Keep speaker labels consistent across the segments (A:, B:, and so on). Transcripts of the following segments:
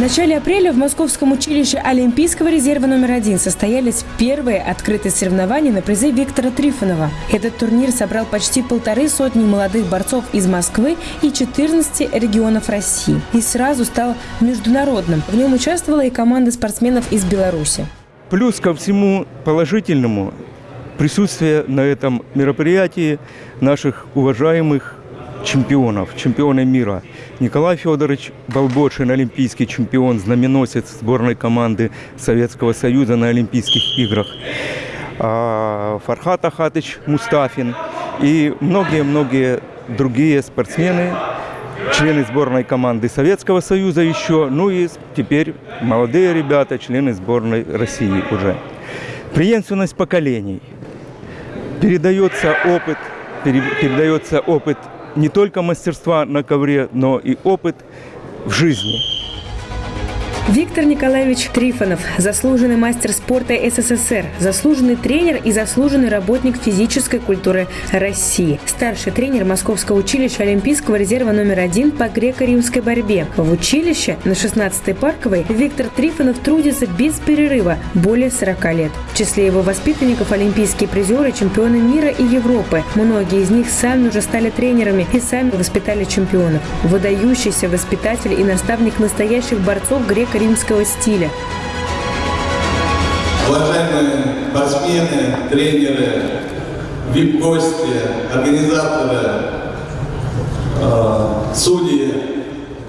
A: начале апреля в Московском училище Олимпийского резерва номер один состоялись первые открытые соревнования на призы Виктора Трифонова. Этот турнир собрал почти полторы сотни молодых борцов из Москвы и 14 регионов России. И сразу стал международным. В нем участвовала и команда спортсменов из Беларуси.
B: Плюс ко всему положительному присутствие на этом мероприятии наших уважаемых чемпионов, чемпионы мира. Николай Федорович Балбочин, олимпийский чемпион, знаменосец сборной команды Советского Союза на Олимпийских играх. А, Фархат Ахатыч Мустафин и многие-многие другие спортсмены, члены сборной команды Советского Союза еще, ну и теперь молодые ребята, члены сборной России уже. Преемственность поколений. Передается опыт, передается опыт не только мастерства на ковре, но и опыт в жизни.
A: Виктор Николаевич Трифонов – заслуженный мастер спорта СССР, заслуженный тренер и заслуженный работник физической культуры России. Старший тренер Московского училища Олимпийского резерва номер один по греко-римской борьбе. В училище на 16-й парковой Виктор Трифонов трудится без перерыва более 40 лет. В числе его воспитанников олимпийские призеры, чемпионы мира и Европы. Многие из них сами уже стали тренерами и сами воспитали чемпионов. Выдающийся воспитатель и наставник настоящих борцов греко римского стиля.
C: Уважаемые спортсмены, тренеры, вип-гости, организаторы, э, судьи,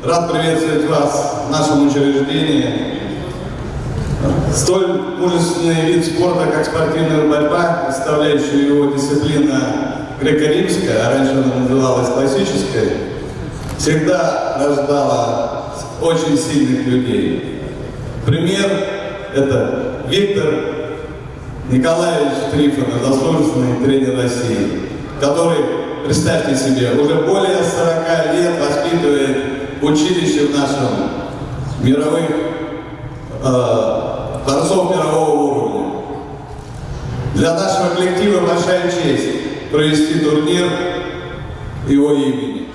C: рад приветствовать вас в нашем учреждении. Столь мужественный вид спорта, как спортивная борьба, представляющая его дисциплина греко-римская, а раньше она называлась классической, всегда рождала очень сильных людей. Пример – это Виктор Николаевич Трифонов, заслуженный тренер России, который, представьте себе, уже более 40 лет воспитывает училище в нашем мировых э, борцов мирового уровня. Для нашего коллектива большая честь провести турнир его имени.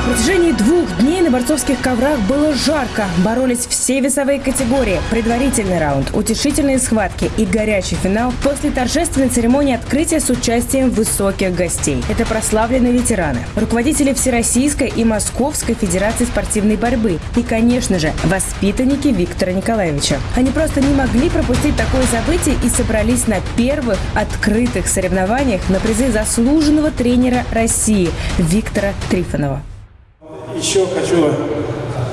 A: На протяжении двух дней на борцовских коврах было жарко. Боролись все весовые категории. Предварительный раунд, утешительные схватки и горячий финал после торжественной церемонии открытия с участием высоких гостей. Это прославленные ветераны, руководители Всероссийской и Московской Федерации спортивной борьбы и, конечно же, воспитанники Виктора Николаевича. Они просто не могли пропустить такое событие и собрались на первых открытых соревнованиях на призы заслуженного тренера России Виктора Трифонова
D: еще хочу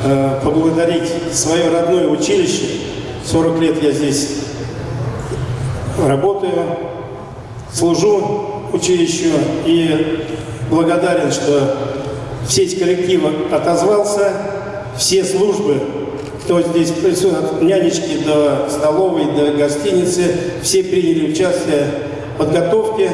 D: э, поблагодарить свое родное училище. 40 лет я здесь работаю, служу училищу и благодарен, что весь коллектив отозвался, все службы, кто здесь присутствует, от нянечки до столовой, до гостиницы, все приняли участие в подготовке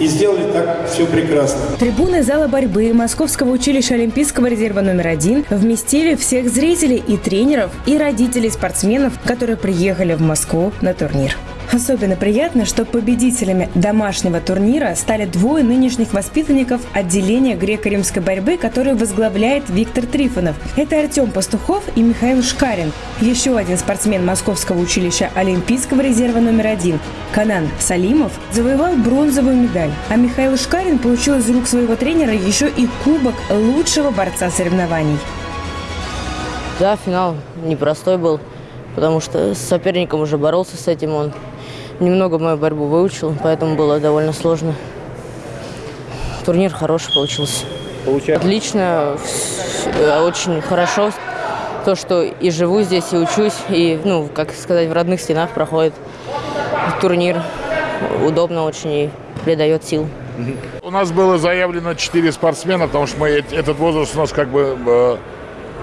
D: и сделали так все прекрасно.
A: Трибуны зала борьбы Московского училища Олимпийского резерва номер один вместили всех зрителей и тренеров, и родителей спортсменов, которые приехали в Москву на турнир. Особенно приятно, что победителями домашнего турнира стали двое нынешних воспитанников отделения греко-римской борьбы, которые возглавляет Виктор Трифонов. Это Артем Пастухов и Михаил Шкарин. Еще один спортсмен Московского училища Олимпийского резерва номер один Канан Салимов завоевал бронзовую медаль, а Михаил Шкарин получил из рук своего тренера еще и кубок лучшего борца соревнований.
E: Да, финал непростой был, потому что с соперником уже боролся с этим он немного мою борьбу выучил, поэтому было довольно сложно. Турнир хороший получился. Получается. Отлично, очень хорошо. То, что и живу здесь, и учусь, и, ну, как сказать, в родных стенах проходит турнир. Удобно очень и придает сил.
F: У нас было заявлено 4 спортсмена, потому что мы, этот возраст у нас как бы э,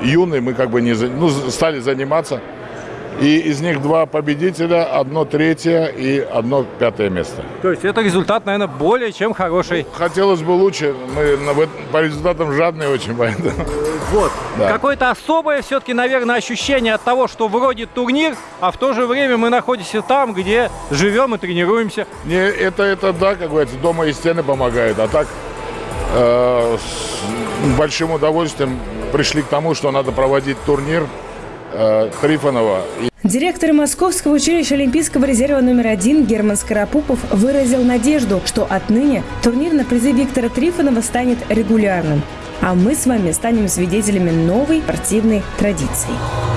F: юный, мы как бы не, ну, стали заниматься. И из них два победителя, одно третье и одно пятое место.
G: То есть это результат, наверное, более чем хороший.
F: Хотелось бы лучше. Мы по результатам жадные очень, поэтому.
G: Вот. Да. Какое-то особое все-таки, наверное, ощущение от того, что вроде турнир, а в то же время мы находимся там, где живем и тренируемся.
F: Не, это, это да, как говорится, дома и стены помогают. А так э, с большим удовольствием пришли к тому, что надо проводить турнир Трифонова.
A: Директор Московского училища Олимпийского резерва номер один Герман Скоропупов выразил надежду, что отныне турнир на призы Виктора Трифонова станет регулярным. А мы с вами станем свидетелями новой спортивной традиции.